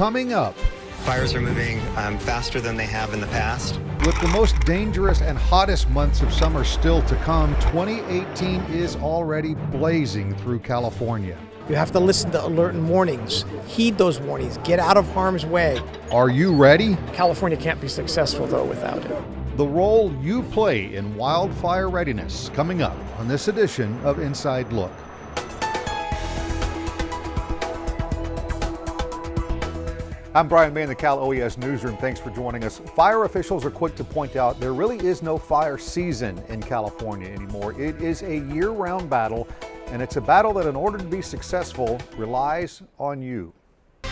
coming up. Fires are moving um, faster than they have in the past. With the most dangerous and hottest months of summer still to come, 2018 is already blazing through California. You have to listen to alert and warnings. Heed those warnings. Get out of harm's way. Are you ready? California can't be successful, though, without it. The role you play in wildfire readiness coming up on this edition of Inside Look. I'm Brian May in the Cal OES Newsroom. Thanks for joining us. Fire officials are quick to point out there really is no fire season in California anymore. It is a year-round battle, and it's a battle that in order to be successful relies on you.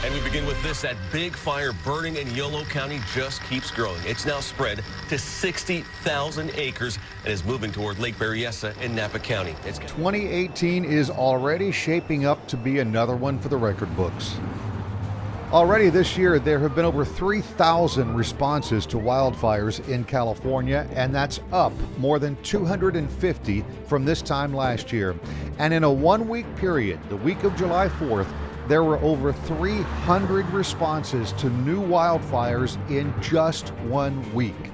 And we begin with this. That big fire burning in Yolo County just keeps growing. It's now spread to 60,000 acres and is moving toward Lake Berryessa in Napa County. It's 2018 is already shaping up to be another one for the record books. Already this year, there have been over 3,000 responses to wildfires in California, and that's up more than 250 from this time last year. And in a one week period, the week of July 4th, there were over 300 responses to new wildfires in just one week.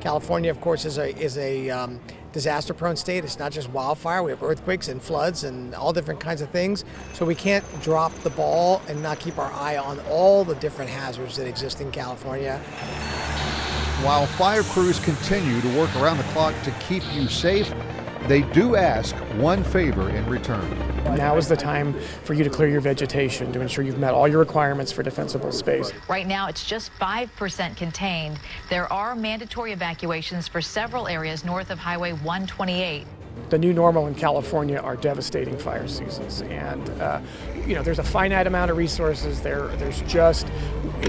California, of course, is a is a um, disaster-prone state. It's not just wildfire. We have earthquakes and floods and all different kinds of things. So we can't drop the ball and not keep our eye on all the different hazards that exist in California. While fire crews continue to work around the clock to keep you safe, they do ask one favor in return. Now is the time for you to clear your vegetation to ensure you've met all your requirements for defensible space. Right now, it's just 5% contained. There are mandatory evacuations for several areas north of Highway 128 the new normal in California are devastating fire seasons, and uh, you know there's a finite amount of resources. There, there's just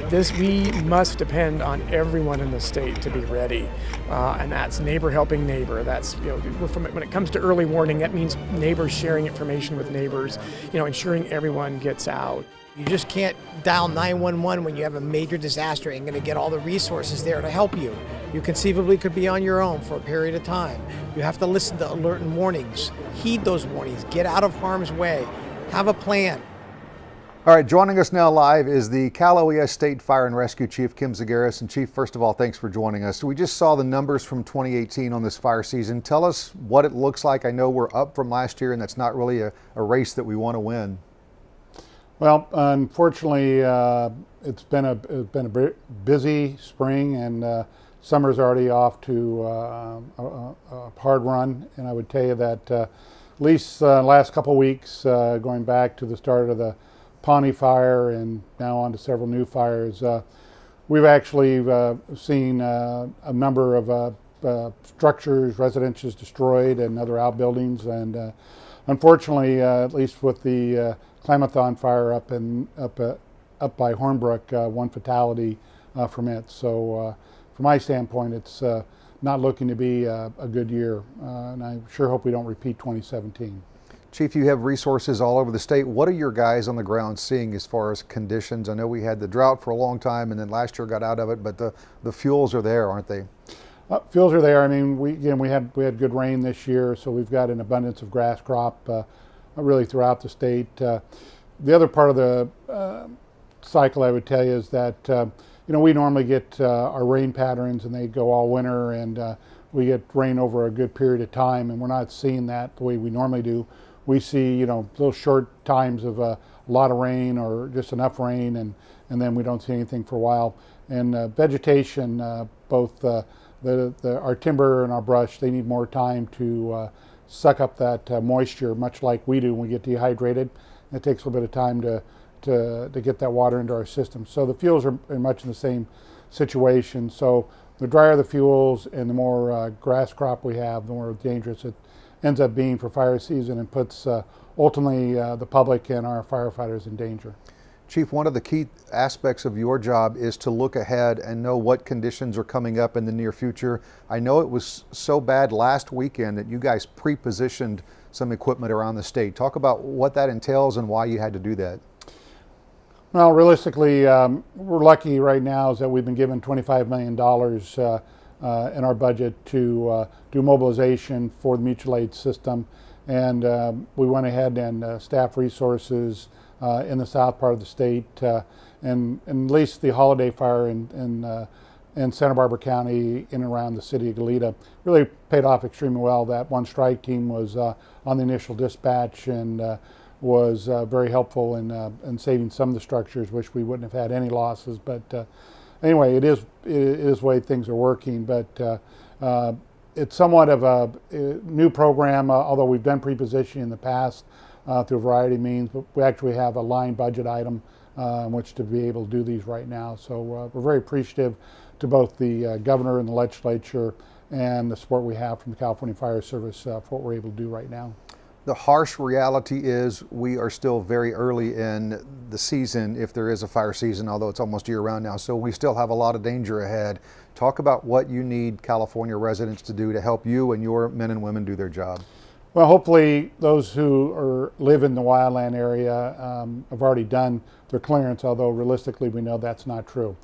this. We must depend on everyone in the state to be ready, uh, and that's neighbor helping neighbor. That's you know when it comes to early warning, that means neighbors sharing information with neighbors. You know, ensuring everyone gets out. You just can't dial 911 when you have a major disaster and going to get all the resources there to help you. You conceivably could be on your own for a period of time. You have to listen to alert and warnings. Heed those warnings. Get out of harm's way. Have a plan. All right, joining us now live is the Cal OES State Fire and Rescue Chief Kim Zagaris. And Chief, first of all, thanks for joining us. We just saw the numbers from 2018 on this fire season. Tell us what it looks like. I know we're up from last year, and that's not really a, a race that we want to win. Well, unfortunately, uh, it's been a it's been a busy spring, and uh, summer's already off to uh, a, a, hard run. And I would tell you that uh, at least uh, last couple weeks, uh, going back to the start of the Pawnee fire, and now on to several new fires, we've actually seen a number of structures, residences destroyed, and other outbuildings, and unfortunately, at least with the Klamathon fire up in up uh, up by Hornbrook, uh, one fatality uh, from it. So uh, from my standpoint, it's uh, not looking to be a, a good year, uh, and I sure hope we don't repeat 2017. Chief, you have resources all over the state. What are your guys on the ground seeing as far as conditions? I know we had the drought for a long time, and then last year got out of it, but the, the fuels are there, aren't they? Uh, fuels are there. I mean, we again we had we had good rain this year, so we've got an abundance of grass crop. Uh, really throughout the state. Uh, the other part of the uh, cycle I would tell you is that uh, you know we normally get uh, our rain patterns and they go all winter and uh, we get rain over a good period of time and we're not seeing that the way we normally do. We see you know little short times of uh, a lot of rain or just enough rain and and then we don't see anything for a while. And vegetation, both the, the, our timber and our brush, they need more time to suck up that uh, moisture, much like we do when we get dehydrated. It takes a little bit of time to, to, to get that water into our system. So the fuels are much in the same situation. So the drier the fuels and the more uh, grass crop we have, the more dangerous it ends up being for fire season and puts uh, ultimately uh, the public and our firefighters in danger. Chief, one of the key aspects of your job is to look ahead and know what conditions are coming up in the near future. I know it was so bad last weekend that you guys pre-positioned some equipment around the state. Talk about what that entails and why you had to do that. Well, realistically, um, we're lucky right now is that we've been given $25 million uh, uh, in our budget to uh, do mobilization for the mutual aid system. And um, we went ahead and uh, staff resources, uh, in the south part of the state, uh, and, and at least the holiday fire in, in, in Santa Barbara County in and around the city of Goleta really paid off extremely well. That one strike team was on the initial dispatch and was uh, very helpful in, in saving some of the structures, which we wouldn't have had any losses. But anyway, it is, it is the way things are working. But it's somewhat of a, a new program, although we've done pre-positioning in the past uh, through a variety of means, but we actually have a line budget item uh, in which to be able to do these right now. So uh, we're very appreciative to both the uh, governor and the legislature and the support we have from the California Fire Service uh, for what we're able to do right now. The harsh reality is we are still very early in the season, if there is a fire season, although it's almost year round now. So we still have a lot of danger ahead. Talk about what you need California residents to do to help you and your men and women do their job. Well, hopefully those who are, live in the wildland area um, have already done their clearance, although realistically we know that's not true.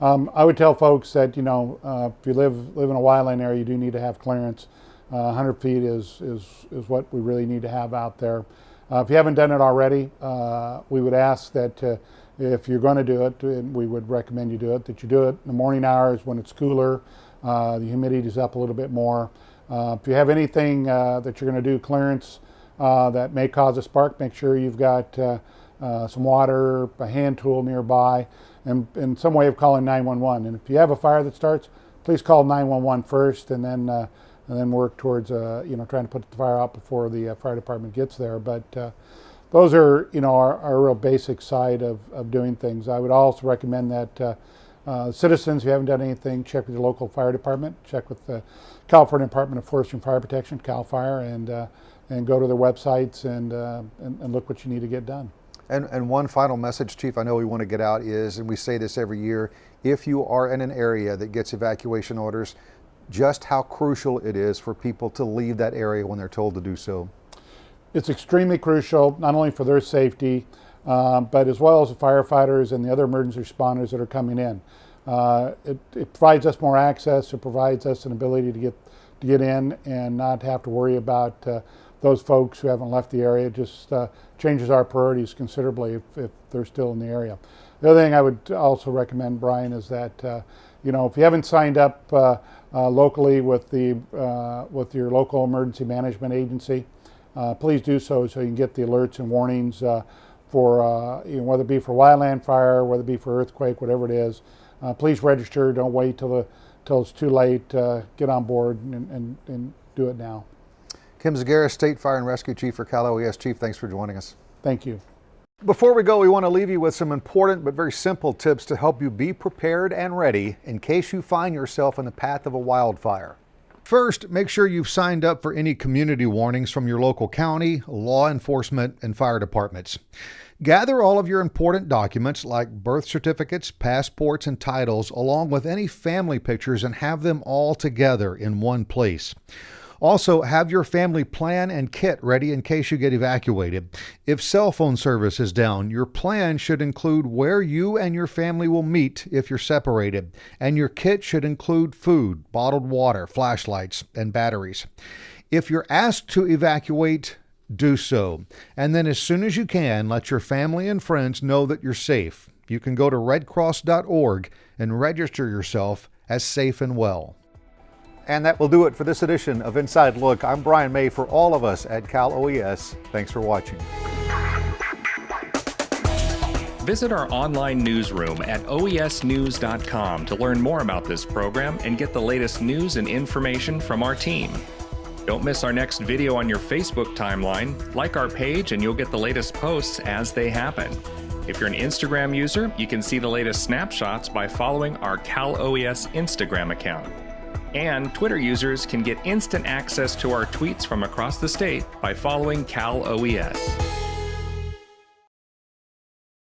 Um, I would tell folks that, you know, uh, if you live, live in a wildland area, you do need to have clearance. Uh, 100 feet is, is, is what we really need to have out there. Uh, if you haven't done it already, uh, we would ask that uh, if you're going to do it, and we would recommend you do it, that you do it in the morning hours when it's cooler, uh, the humidity is up a little bit more. Uh, if you have anything uh, that you're going to do clearance uh, that may cause a spark, make sure you've got some water, a hand tool nearby, and, and some way of calling 911. And if you have a fire that starts, please call 911 first and then and then work towards uh, you know trying to put the fire out before the uh, fire department gets there. But uh, those are you know our, our, real basic side of, of doing things. I would also recommend that uh, citizens, if you haven't done anything, check with your local fire department, check with the California Department of Forestry and Fire Protection, CAL FIRE, and, uh, and go to their websites and, uh, and, and, look what you need to get done. And, and one final message, Chief, I know we want to get out is, and we say this every year, if you are in an area that gets evacuation orders, just how crucial it is for people to leave that area when they're told to do so. It's extremely crucial, not only for their safety, uh, but as well as the firefighters and the other emergency responders that are coming in. Uh, it, it, provides us more access. It provides us an ability to get to get in and not have to worry about uh, those folks who haven't left the area. It just uh, changes our priorities considerably if, if, they're still in the area. The other thing I would also recommend, Brian, is that uh, you know if you haven't signed up uh, locally with the with your local emergency management agency, please do so so you can get the alerts and warnings for uh, you know, whether it be for wildland fire, whether it be for earthquake, whatever it is. Uh, please register. Don't wait till the till it's too late. Uh, get on board and, and, and do it now. Kim Zagaris, State Fire and Rescue Chief for Cal OES. Chief, thanks for joining us. Thank you. Before we go, we want to leave you with some important but very simple tips to help you be prepared and ready in case you find yourself in the path of a wildfire. First, make sure you've signed up for any community warnings from your local county, law enforcement, and fire departments. Gather all of your important documents like birth certificates, passports, and titles, along with any family pictures, and have them all together in one place. Also, have your family plan and kit ready in case you get evacuated. If cell phone service is down, your plan should include where you and your family will meet if you're separated, and your kit should include food, bottled water, flashlights, and batteries. If you're asked to evacuate, do so. And then, as soon as you can, let your family and friends know that you're safe. You can go to redcross.org and register yourself as safe and well. And that will do it for this edition of Inside Look. I'm Brian May for all of us at Cal OES. Thanks for watching. Visit our online newsroom at oesnews.com to learn more about this program and get the latest news and information from our team. Don't miss our next video on your Facebook timeline. Like our page and you'll get the latest posts as they happen. If you're an Instagram user, you can see the latest snapshots by following our Cal OES Instagram account. And Twitter users can get instant access to our tweets from across the state by following Cal OES.